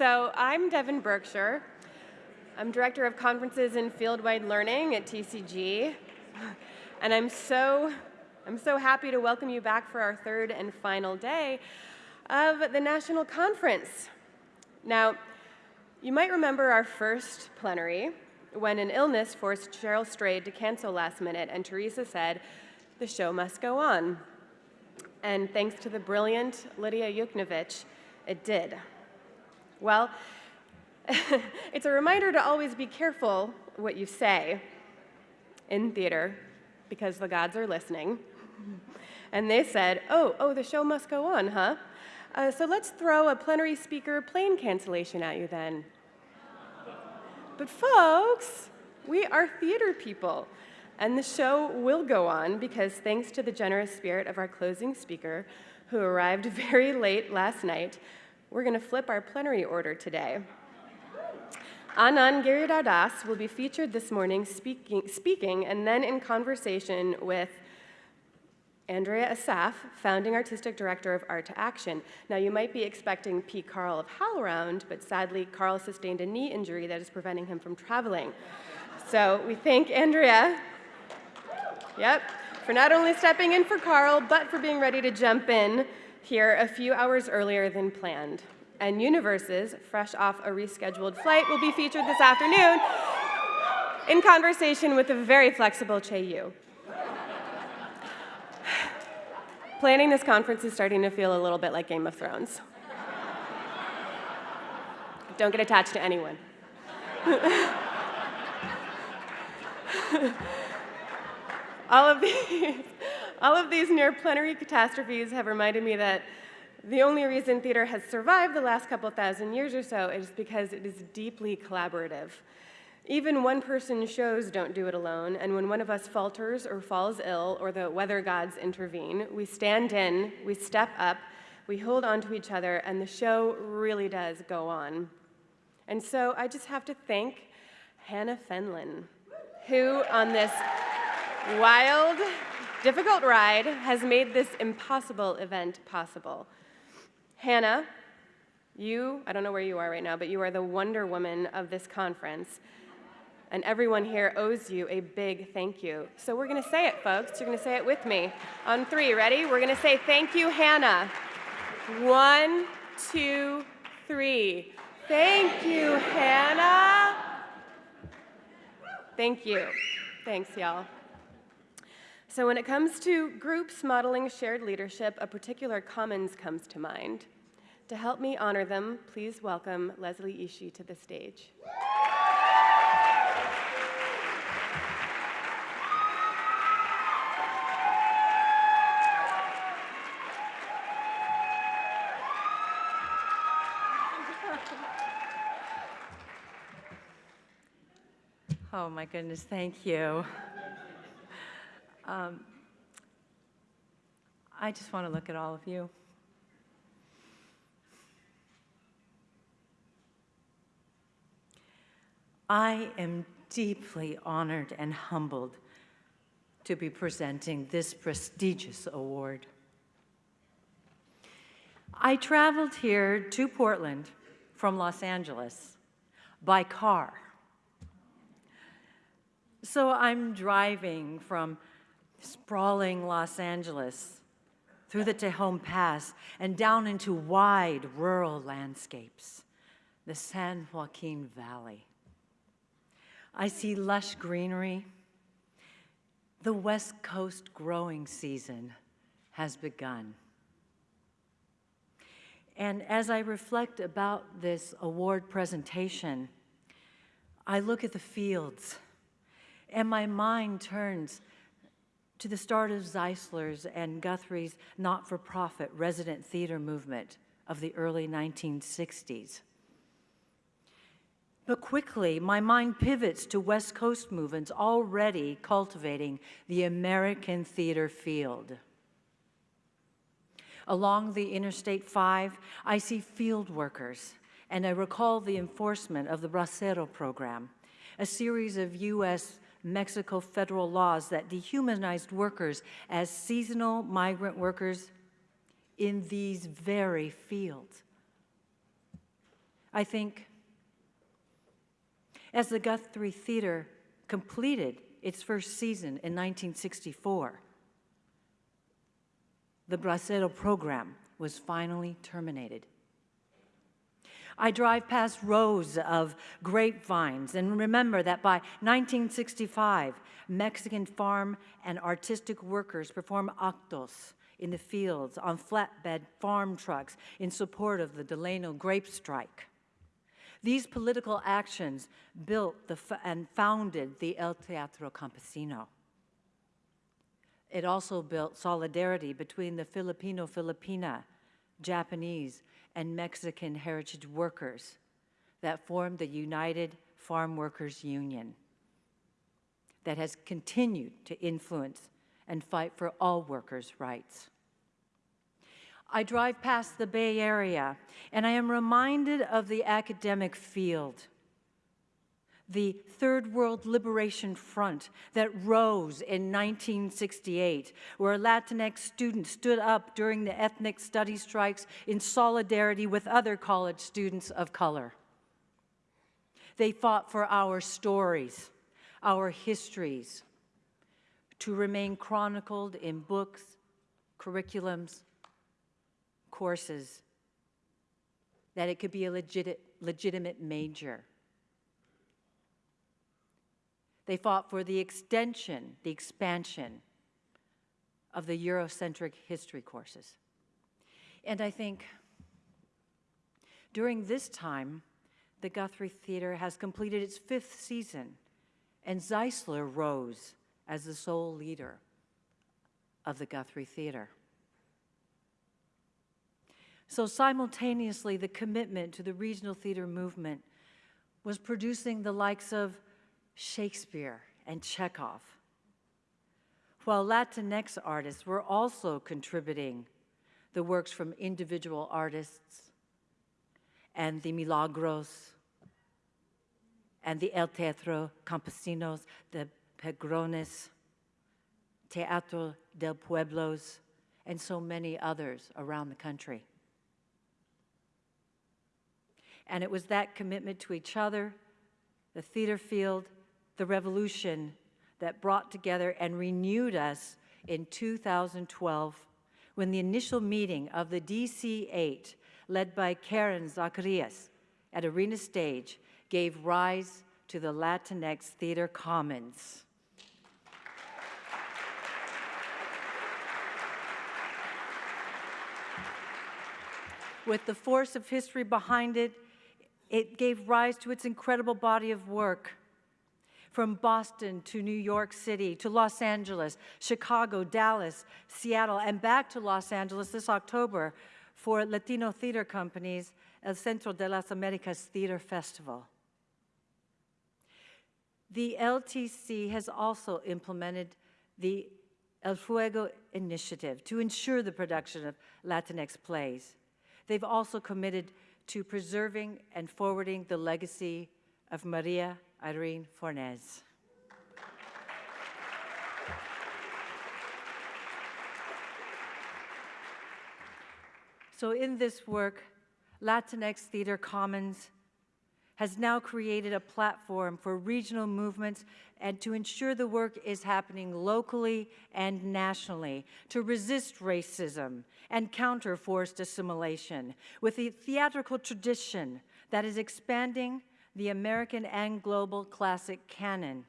So I'm Devin Berkshire. I'm Director of Conferences and Fieldwide Learning at TCG. And I'm so, I'm so happy to welcome you back for our third and final day of the National Conference. Now, you might remember our first plenary when an illness forced Cheryl Strayed to cancel last minute and Teresa said, the show must go on. And thanks to the brilliant Lidia Yuknavitch, it did. Well, it's a reminder to always be careful what you say in theater because the gods are listening. And they said, oh, oh, the show must go on, huh? Uh, so let's throw a plenary speaker plane cancellation at you then. But folks, we are theater people. And the show will go on because thanks to the generous spirit of our closing speaker, who arrived very late last night, we're going to flip our plenary order today. Anand Giridharadas will be featured this morning speaking, speaking and then in conversation with Andrea Assaf, founding artistic director of Art to Action. Now, you might be expecting P. Carl of HowlRound, but sadly, Carl sustained a knee injury that is preventing him from traveling. So we thank Andrea, yep, for not only stepping in for Carl, but for being ready to jump in here a few hours earlier than planned. And Universes, fresh off a rescheduled flight, will be featured this afternoon in conversation with the very flexible Chay Yew. Planning this conference is starting to feel a little bit like Game of Thrones. Don't get attached to anyone. all of these, all of these near plenary catastrophes have reminded me that the only reason theater has survived the last couple thousand years or so is because it is deeply collaborative. Even one person shows don't do it alone, and when one of us falters or falls ill or the weather gods intervene, we stand in, we step up, we hold on to each other, and the show really does go on. And so I just have to thank Hannah Fenlon, who on this wild, difficult ride has made this impossible event possible. Hannah, you, I don't know where you are right now, but you are the Wonder Woman of this conference. And everyone here owes you a big thank you. So we're going to say it, folks. You're going to say it with me. On three, ready? We're going to say thank you, Hannah. One, two, three. Thank you, Hannah. Thank you. Thanks, y'all. So when it comes to groups modeling shared leadership, a particular commons comes to mind. To help me honor them, please welcome Leslie Ishii to the stage. Oh my goodness, thank you. Um, I just want to look at all of you. I am deeply honored and humbled to be presenting this prestigious award. I traveled here to Portland from Los Angeles by car. So I'm driving from sprawling Los Angeles, through the Tejon Pass, and down into wide rural landscapes, the San Joaquin Valley. I see lush greenery. The West Coast growing season has begun. And as I reflect about this award presentation, I look at the fields and my mind turns to the start of Zeisler's and Guthrie's not-for-profit resident theater movement of the early 1960s. But quickly, my mind pivots to West Coast movements already cultivating the American theater field. Along the Interstate 5, I see field workers, and I recall the enforcement of the Bracero program, a series of U.S. Mexico federal laws that dehumanized workers as seasonal migrant workers in these very fields. I think as the Guthrie Theater completed its first season in 1964, the Bracero program was finally terminated. I drive past rows of grapevines and remember that by 1965, Mexican farm and artistic workers perform actos in the fields on flatbed farm trucks in support of the Delano grape strike. These political actions built the, and founded the El Teatro Campesino. It also built solidarity between the Filipino Filipina, Japanese, and Mexican heritage workers that formed the United Farm Workers Union that has continued to influence and fight for all workers' rights. I drive past the Bay Area and I am reminded of the academic field, the Third World Liberation Front that rose in 1968, where Latinx students stood up during the ethnic study strikes in solidarity with other college students of color. They fought for our stories, our histories, to remain chronicled in books, curriculums, courses, that it could be a legit, legitimate major. They fought for the extension, the expansion of the Eurocentric history courses. And I think during this time, the Guthrie Theater has completed its fifth season, and Zeisler rose as the sole leader of the Guthrie Theater. So simultaneously, the commitment to the regional theater movement was producing the likes of Shakespeare and Chekhov, while Latinx artists were also contributing the works from individual artists and the Milagros and the El Teatro Campesinos, the Pregones, Teatro del Pueblos, and so many others around the country. And it was that commitment to each other, the theater field, the revolution that brought together and renewed us in 2012 when the initial meeting of the DC 8, led by Karen Zacarías at Arena Stage, gave rise to the Latinx Theater Commons. With the force of history behind it, it gave rise to its incredible body of work. From Boston to New York City to Los Angeles, Chicago, Dallas, Seattle, and back to Los Angeles this October for Latino theater companies Encuentro de las Americas Theater Festival. The LTC has also implemented the El Fuego initiative to ensure the production of Latinx plays. They've also committed to preserving and forwarding the legacy of Maria Irene Fornes. So in this work, Latinx Theater Commons has now created a platform for regional movements and to ensure the work is happening locally and nationally to resist racism and counter forced assimilation with a theatrical tradition that is expanding the American and global classic canon.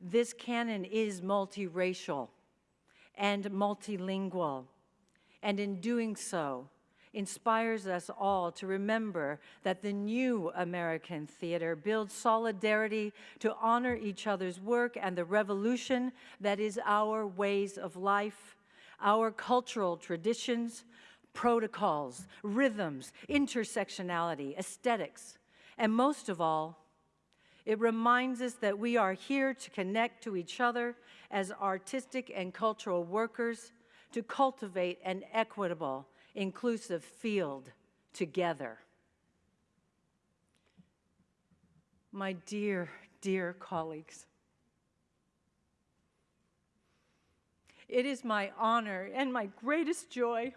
This canon is multiracial and multilingual, and in doing so, inspires us all to remember that the new American theater builds solidarity to honor each other's work and the revolution that is our ways of life, our cultural traditions, protocols, rhythms, intersectionality, aesthetics, and most of all, it reminds us that we are here to connect to each other as artistic and cultural workers to cultivate an equitable inclusive field together. My dear, dear colleagues, it is my honor and my greatest joy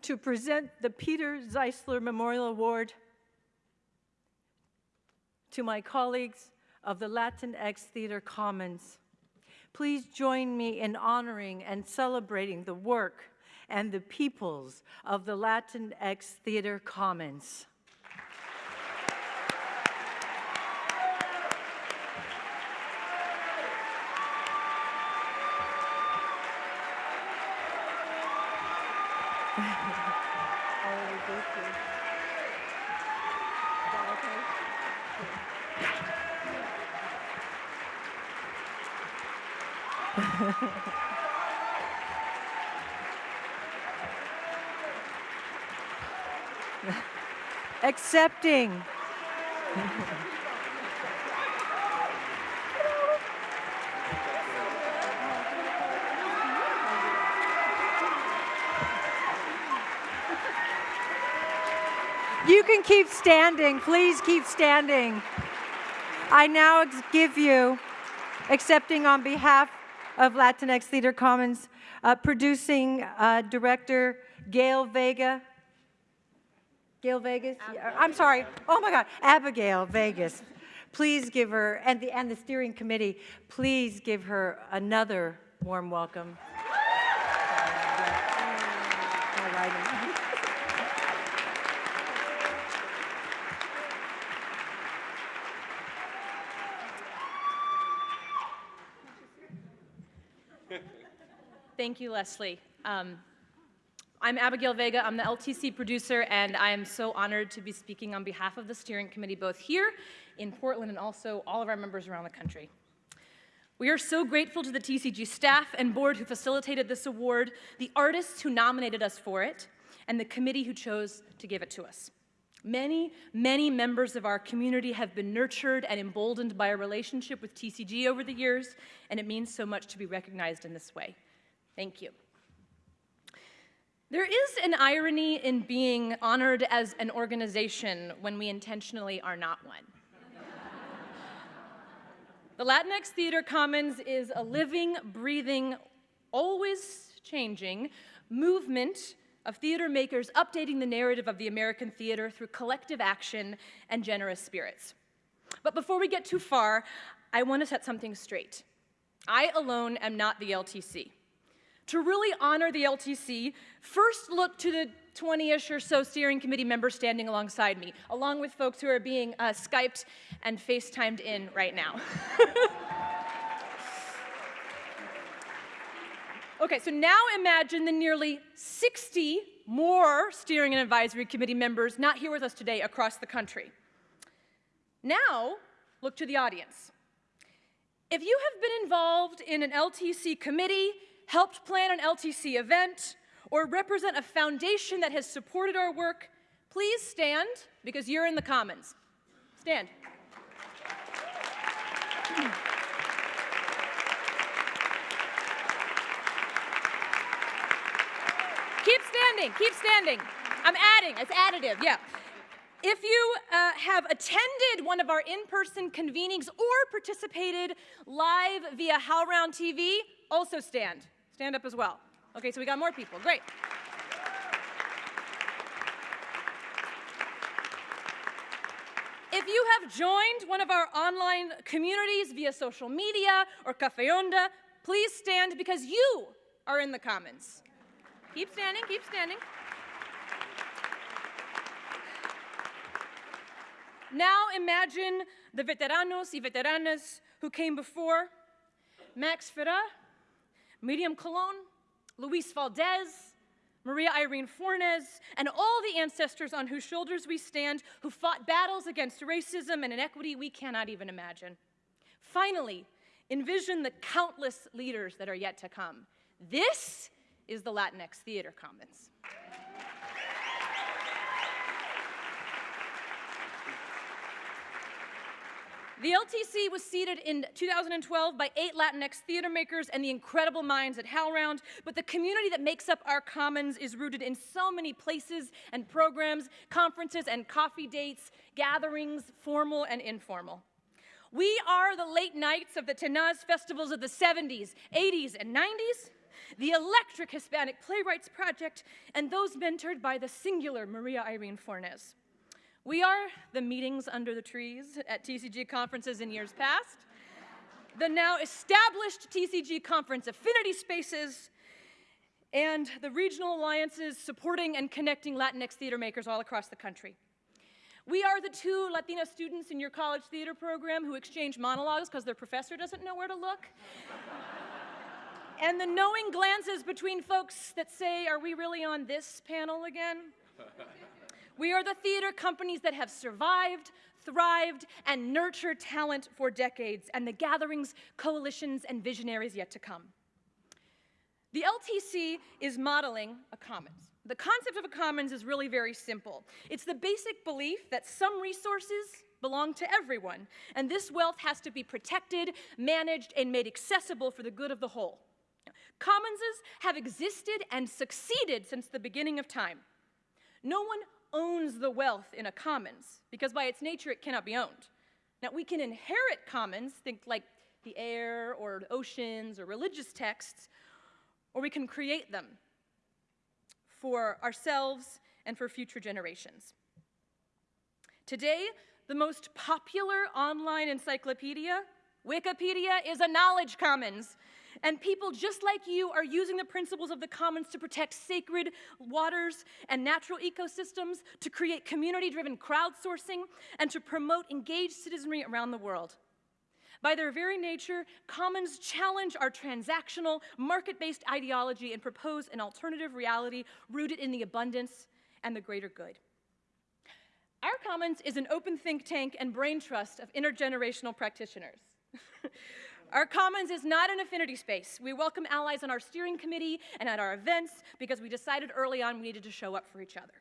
to present the Peter Zeisler Memorial Award to my colleagues of the Latinx Theater Commons. Please join me in honoring and celebrating the work and the peoples of the Latinx Theater Commons. Accepting. You can keep standing. Please keep standing. I now give you, accepting on behalf of Latinx Theater Commons, uh, producing uh, director Gail Vega. Gail Vegas? Yeah, I'm sorry. Oh my God, Abigail Vegas. Please give her, and the, and the steering committee, please give her another warm welcome. Thank you, Leslie. Um, I'm Abigail Vega. I'm the LTC producer, and I am so honored to be speaking on behalf of the steering committee, both here in Portland and also all of our members around the country. We are so grateful to the TCG staff and board who facilitated this award, the artists who nominated us for it, and the committee who chose to give it to us. Many, many members of our community have been nurtured and emboldened by our relationship with TCG over the years, and it means so much to be recognized in this way. Thank you. There is an irony in being honored as an organization when we intentionally are not one. the Latinx Theater Commons is a living, breathing, always changing movement of theater makers updating the narrative of the American theater through collective action and generous spirits. But before we get too far, I want to set something straight. I alone am not the LTC. To really honor the LTC, first look to the 20-ish or so steering committee members standing alongside me, along with folks who are being uh, Skyped and FaceTimed in right now. okay, so now imagine the nearly 60 more steering and advisory committee members not here with us today across the country. Now, look to the audience. If you have been involved in an LTC committee, helped plan an LTC event, or represent a foundation that has supported our work, please stand because you're in the Commons. Stand. Keep standing, keep standing. I'm adding, it's additive, yeah. If you uh, have attended one of our in-person convenings or participated live via HowlRound TV, also stand. Stand up as well. Okay, so we got more people. Great. If you have joined one of our online communities via social media or Cafe Onda, please stand because you are in the Commons. Keep standing, keep standing. Now imagine the veteranos y veteranas who came before. Max Ferrá, Miriam Colon, Luis Valdez, Maria Irene Fornes, and all the ancestors on whose shoulders we stand who fought battles against racism and inequity we cannot even imagine. Finally, envision the countless leaders that are yet to come. This is the Latinx Theater Commons. The LTC was seeded in 2012 by eight Latinx theater makers and the incredible minds at HowlRound, but the community that makes up our commons is rooted in so many places and programs, conferences and coffee dates, gatherings, formal and informal. We are the late nights of the Tenaz festivals of the 70s, 80s, and 90s, the Electric Hispanic Playwrights Project, and those mentored by the singular Maria Irene Fornes. We are the meetings under the trees at TCG conferences in years past, the now established TCG conference affinity spaces, and the regional alliances supporting and connecting Latinx theater makers all across the country. We are the two Latina students in your college theater program who exchange monologues because their professor doesn't know where to look. And the knowing glances between folks that say, Are we really on this panel again? we are the theater companies that have survived, thrived, and nurtured talent for decades, and the gatherings, coalitions, and visionaries yet to come. The LTC is modeling a commons. The concept of a commons is really very simple. It's the basic belief that some resources belong to everyone, and this wealth has to be protected, managed, and made accessible for the good of the whole. Commonses have existed and succeeded since the beginning of time. No one owns the wealth in a commons, because by its nature it cannot be owned. Now, we can inherit commons, think like the air or oceans or religious texts, or we can create them for ourselves and for future generations. Today, the most popular online encyclopedia, Wikipedia, is a knowledge commons. And people just like you are using the principles of the commons to protect sacred waters and natural ecosystems, to create community driven crowdsourcing, and to promote engaged citizenry around the world. By their very nature, commons challenge our transactional, market based ideology and propose an alternative reality rooted in the abundance and the greater good. Our Commons is an open think tank and brain trust of intergenerational practitioners. Our Commons is not an affinity space. We welcome allies on our steering committee and at our events because we decided early on we needed to show up for each other.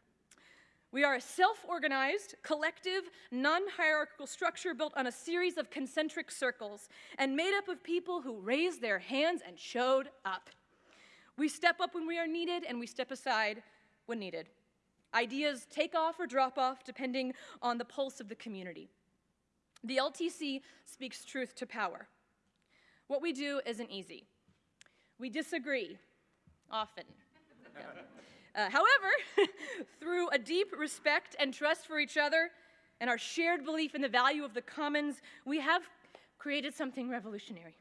We are a self organized, collective, non hierarchical structure built on a series of concentric circles and made up of people who raised their hands and showed up. We step up when we are needed and we step aside when needed. Ideas take off or drop off depending on the pulse of the community. The LTC speaks truth to power. What we do isn't easy. We disagree often. Uh, however, through a deep respect and trust for each other and our shared belief in the value of the commons, we have created something revolutionary.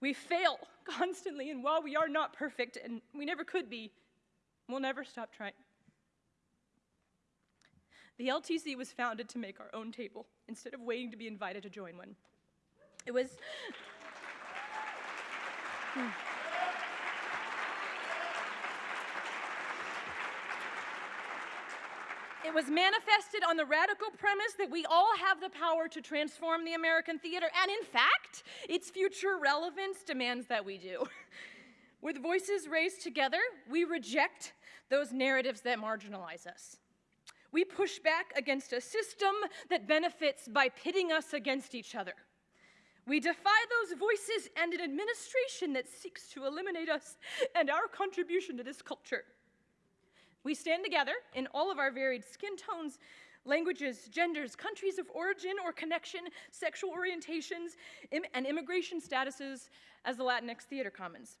We fail constantly, and while we are not perfect, and we never could be, we'll never stop trying. The LTC was founded to make our own table instead of waiting to be invited to join one. It was. Hmm. It was manifested on the radical premise that we all have the power to transform the American theater, and in fact, its future relevance demands that we do. With voices raised together, we reject those narratives that marginalize us. We push back against a system that benefits by pitting us against each other. We defy those voices and an administration that seeks to eliminate us and our contribution to this culture. We stand together in all of our varied skin tones, languages, genders, countries of origin or connection, sexual orientations, Im and immigration statuses as the Latinx Theater Commons.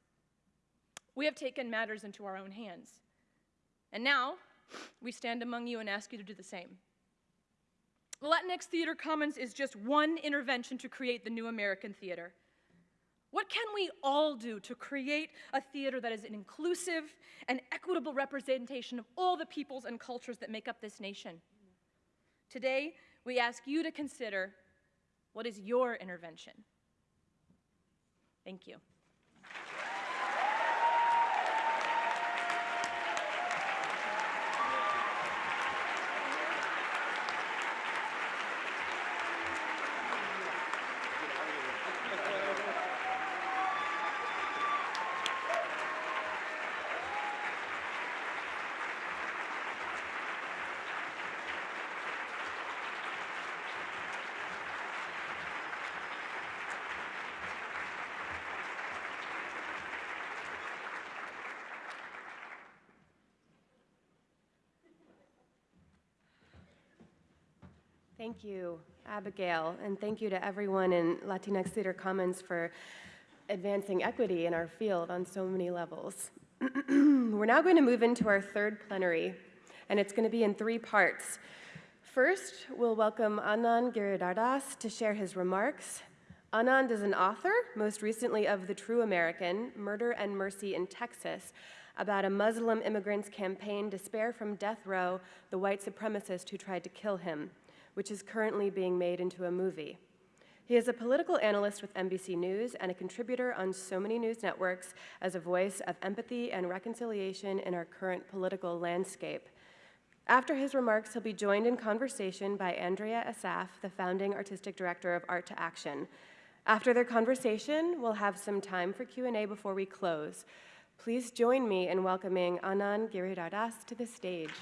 We have taken matters into our own hands. And now, we stand among you and ask you to do the same. Latinx Theater Commons is just one intervention to create the new American theater. What can we all do to create a theater that is an inclusive and equitable representation of all the peoples and cultures that make up this nation? Today, we ask you to consider what is your intervention? Thank you. Thank you, Abigail, and thank you to everyone in Latinx Theater Commons for advancing equity in our field on so many levels. We're now going to move into our third plenary, and it's going to be in three parts. First, we'll welcome Anand Giridharadas to share his remarks. Anand is an author, most recently of The True American Murder and Mercy in Texas, about a Muslim immigrant's campaign to spare from death row the white supremacist who tried to kill him, which is currently being made into a movie. He is a political analyst with NBC News and a contributor on so many news networks as a voice of empathy and reconciliation in our current political landscape. After his remarks, he'll be joined in conversation by Andrea Assaf, the founding artistic director of Art to Action. After their conversation, we'll have some time for Q&A before we close. Please join me in welcoming Anand Giridharadas to the stage.